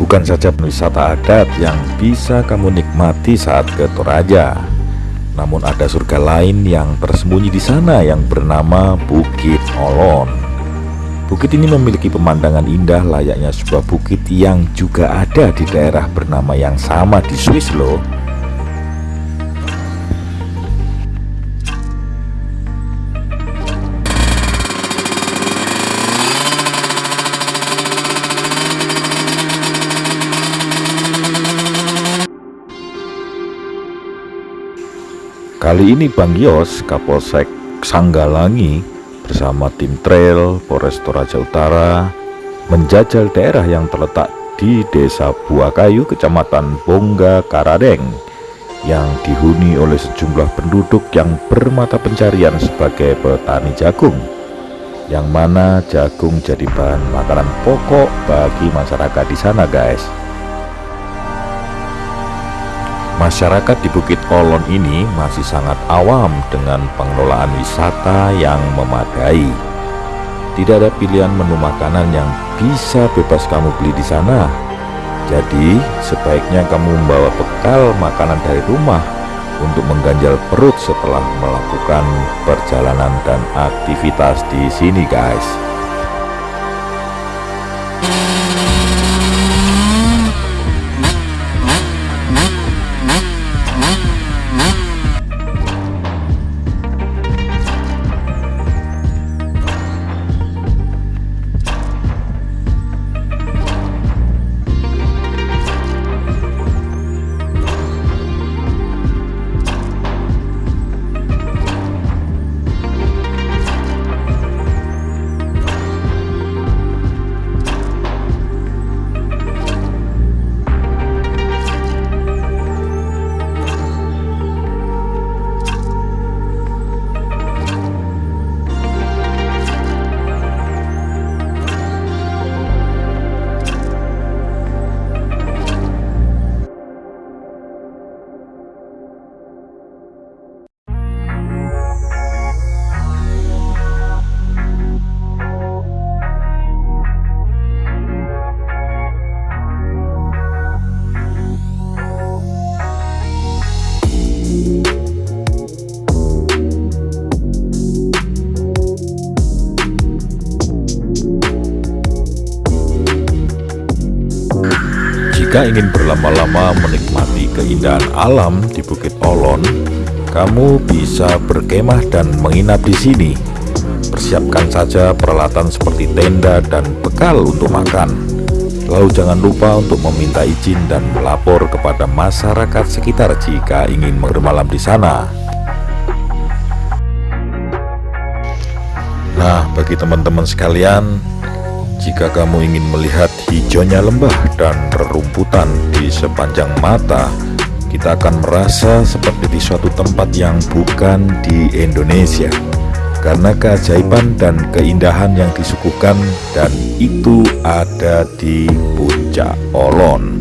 Bukan saja wisata adat yang bisa kamu nikmati saat ke Toraja, namun ada surga lain yang tersembunyi di sana yang bernama Bukit Olon. Bukit ini memiliki pemandangan indah layaknya sebuah bukit yang juga ada di daerah bernama yang sama di Swiss loh. Kali ini Bang Yos, Kapolsek Sanggalangi bersama tim trail Polres Toraja Utara menjajal daerah yang terletak di Desa Buakayu, Kecamatan Bongga Karadeng yang dihuni oleh sejumlah penduduk yang bermata pencarian sebagai petani jagung yang mana jagung jadi bahan makanan pokok bagi masyarakat di sana guys Masyarakat di Bukit Olon ini masih sangat awam dengan pengelolaan wisata yang memadai. Tidak ada pilihan menu makanan yang bisa bebas kamu beli di sana. Jadi, sebaiknya kamu membawa bekal makanan dari rumah untuk mengganjal perut setelah melakukan perjalanan dan aktivitas di sini, guys. Jika ingin berlama-lama menikmati keindahan alam di Bukit Olon, kamu bisa berkemah dan menginap di sini. Persiapkan saja peralatan seperti tenda dan bekal untuk makan. Lalu jangan lupa untuk meminta izin dan melapor kepada masyarakat sekitar jika ingin bermalam di sana. Nah, bagi teman-teman sekalian, jika kamu ingin melihat hijaunya lembah dan rerumputan di sepanjang mata, kita akan merasa seperti di suatu tempat yang bukan di Indonesia. Karena keajaiban dan keindahan yang disuguhkan dan itu ada di Puncak Olon.